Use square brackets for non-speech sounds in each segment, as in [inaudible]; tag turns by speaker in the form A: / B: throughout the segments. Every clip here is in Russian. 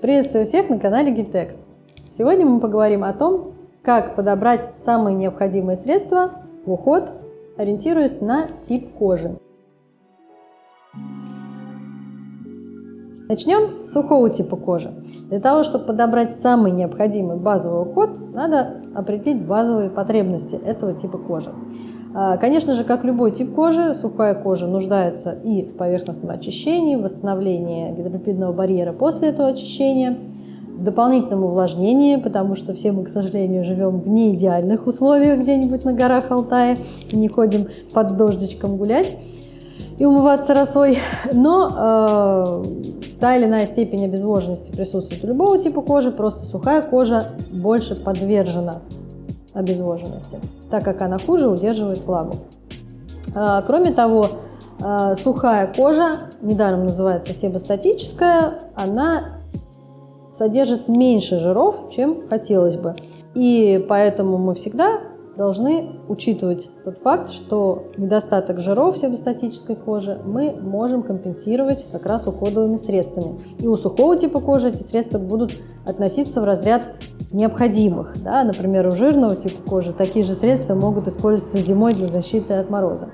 A: Приветствую всех на канале Гильтек. Сегодня мы поговорим о том, как подобрать самые необходимые средства в уход, ориентируясь на тип кожи. Начнем с сухого типа кожи. Для того, чтобы подобрать самый необходимый базовый уход, надо определить базовые потребности этого типа кожи. А, конечно же, как любой тип кожи, сухая кожа нуждается и в поверхностном очищении, в восстановлении гидролипидного барьера после этого очищения, в дополнительном увлажнении, потому что все мы, к сожалению, живем в неидеальных условиях где-нибудь на горах Алтая и не ходим под дождичком гулять и умываться росой. Но э, та или иная степень обезвоженности присутствует у любого типа кожи, просто сухая кожа больше подвержена обезвоженности, так как она хуже удерживает влагу. Э, кроме того, э, сухая кожа, недаром называется себостатическая, она содержит меньше жиров, чем хотелось бы. И поэтому мы всегда должны учитывать тот факт, что недостаток жиров себостатической кожи мы можем компенсировать как раз уходовыми средствами. И у сухого типа кожи эти средства будут относиться в разряд необходимых. Да? Например, у жирного типа кожи такие же средства могут использоваться зимой для защиты от мороза.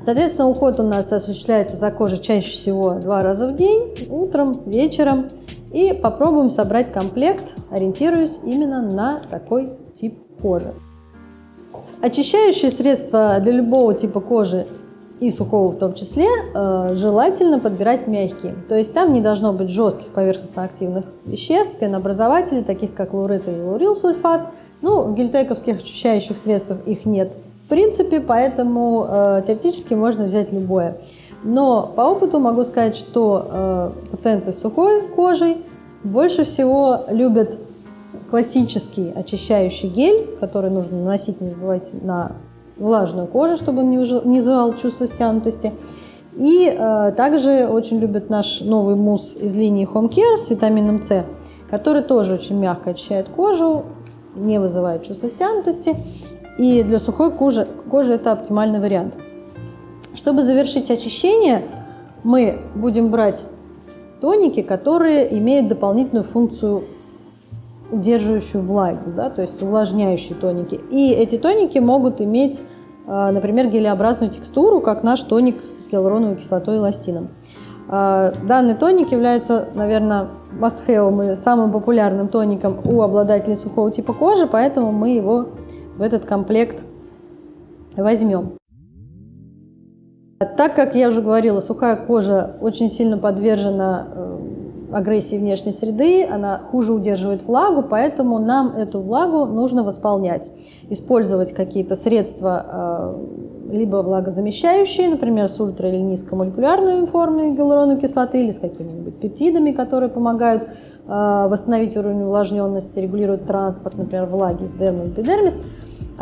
A: Соответственно, уход у нас осуществляется за кожей чаще всего два раза в день, утром, вечером. И попробуем собрать комплект, ориентируясь именно на такой тип кожи. Очищающие средства для любого типа кожи и сухого в том числе, э, желательно подбирать мягкие. То есть там не должно быть жестких поверхностно-активных веществ, пенообразователей, таких как лурит и лурилсульфат. Ну, в гельтековских очищающих средствах их нет в принципе, поэтому э, теоретически можно взять любое. Но по опыту могу сказать, что э, пациенты с сухой кожей больше всего любят классический очищающий гель, который нужно наносить, не забывайте, на влажную кожу, чтобы он не вызывал чувство стянутости. И э, также очень любят наш новый мусс из линии Home Care с витамином С, который тоже очень мягко очищает кожу, не вызывает чувство стянутости. И для сухой кожи, кожи это оптимальный вариант. Чтобы завершить очищение, мы будем брать тоники, которые имеют дополнительную функцию удерживающую влагу, да, то есть увлажняющие тоники. И эти тоники могут иметь, а, например, гелеобразную текстуру, как наш тоник с гиалуроновой кислотой и эластином. А, данный тоник является, наверное, must-have и самым популярным тоником у обладателей сухого типа кожи, поэтому мы его в этот комплект возьмем. Так как я уже говорила, сухая кожа очень сильно подвержена э, агрессии внешней среды, она хуже удерживает влагу, поэтому нам эту влагу нужно восполнять. Использовать какие-то средства, э, либо влагозамещающие, например, с ультра- или низкомолекулярной формой гиалуроновой кислоты, или с какими-нибудь пептидами, которые помогают э, восстановить уровень увлажненности, регулируют транспорт, например, влаги из дермы в эпидермис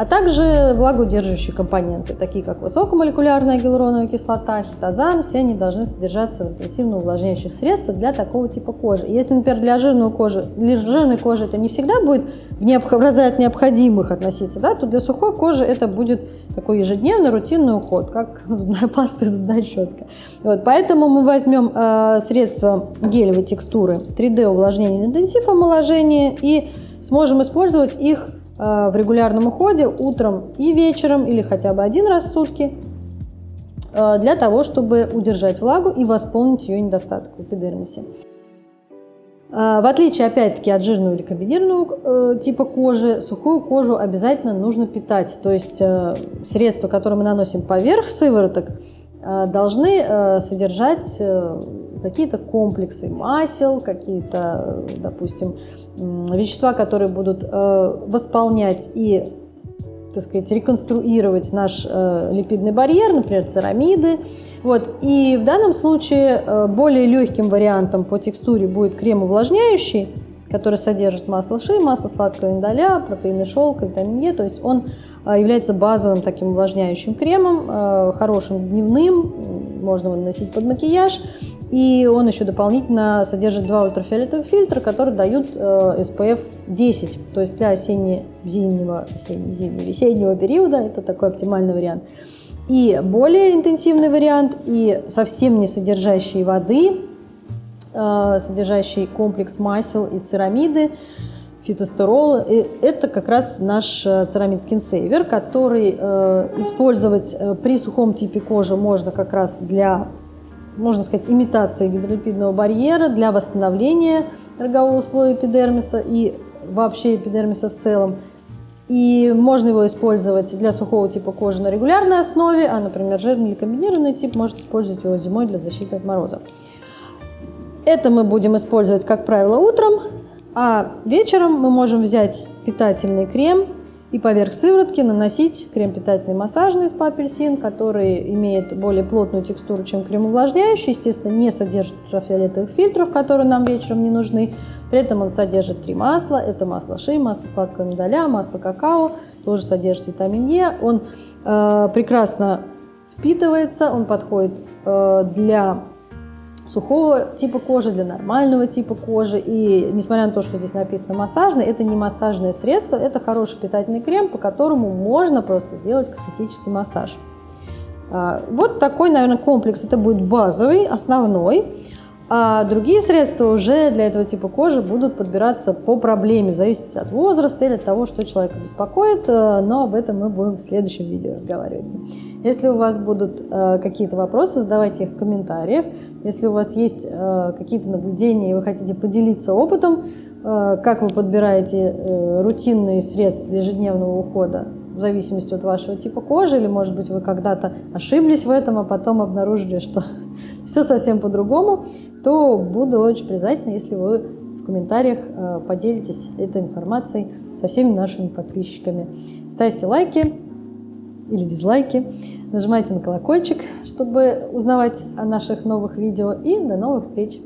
A: а также влагоудерживающие компоненты, такие как высокомолекулярная гиалуроновая кислота, хитозан, все они должны содержаться в интенсивно увлажняющих средствах для такого типа кожи. Если, например, для жирной кожи, для жирной кожи это не всегда будет в, необх... в разряд необходимых относиться, да, то для сухой кожи это будет такой ежедневный рутинный уход, как [laughs] зубная паста и зубная щетка. Вот, поэтому мы возьмем э, средства гелевой текстуры 3D увлажнения интенсив омоложения и сможем использовать их в регулярном уходе утром и вечером или хотя бы один раз в сутки э, для того, чтобы удержать влагу и восполнить ее недостаток в эпидермисе. Э, в отличие, опять-таки, от жирного или комбинированного типа кожи, сухую кожу обязательно нужно питать. То есть средства, которые мы наносим поверх сывороток, должны содержать какие-то комплексы масел, какие-то, допустим, вещества, которые будут э, восполнять и так сказать, реконструировать наш э, липидный барьер, например, церамиды. Вот. И в данном случае э, более легким вариантом по текстуре будет крем увлажняющий, который содержит масло ши, масло сладкого миндаля, протеины шелка, витамин Е. То есть он является базовым таким увлажняющим кремом, хорошим дневным, можно его наносить под макияж. И он еще дополнительно содержит два ультрафиолетовых фильтра, которые дают SPF 10. То есть для осенне-зимнего, осенне-весеннего периода это такой оптимальный вариант. И более интенсивный вариант, и совсем не содержащий воды, содержащий комплекс масел и церамиды, фитостерол. И это как раз наш церамид скинсейвер, который использовать при сухом типе кожи можно как раз для можно сказать, имитации гидролипидного барьера для восстановления рогового слоя эпидермиса и вообще эпидермиса в целом. И можно его использовать для сухого типа кожи на регулярной основе, а, например, жирный или комбинированный тип может использовать его зимой для защиты от мороза. Это мы будем использовать, как правило, утром, а вечером мы можем взять питательный крем и поверх сыворотки наносить крем питательный массажный из апельсин, который имеет более плотную текстуру, чем крем увлажняющий. Естественно, не содержит ультрафиолетовых фильтров, которые нам вечером не нужны. При этом он содержит три масла. Это масло ши, масло сладкого миндаля, масло какао. Тоже содержит витамин Е. Он э, прекрасно впитывается, он подходит э, для сухого типа кожи, для нормального типа кожи. И несмотря на то, что здесь написано массажный, это не массажное средство, это хороший питательный крем, по которому можно просто делать косметический массаж. А, вот такой, наверное, комплекс. Это будет базовый, основной. А другие средства уже для этого типа кожи будут подбираться по проблеме, в зависимости от возраста или от того, что человека беспокоит, э, но об этом мы будем в следующем видео разговаривать. Если у вас будут э, какие-то вопросы, задавайте их в комментариях. Если у вас есть э, какие-то наблюдения и вы хотите поделиться опытом, как вы подбираете рутинные средства для ежедневного ухода, в зависимости от вашего типа кожи, или, может быть, вы когда-то ошиблись в этом, а потом обнаружили, что [laughs] все совсем по-другому, то буду очень признательна, если вы в комментариях э, поделитесь этой информацией со всеми нашими подписчиками. Ставьте лайки или дизлайки, нажимайте на колокольчик, чтобы узнавать о наших новых видео. И до новых встреч!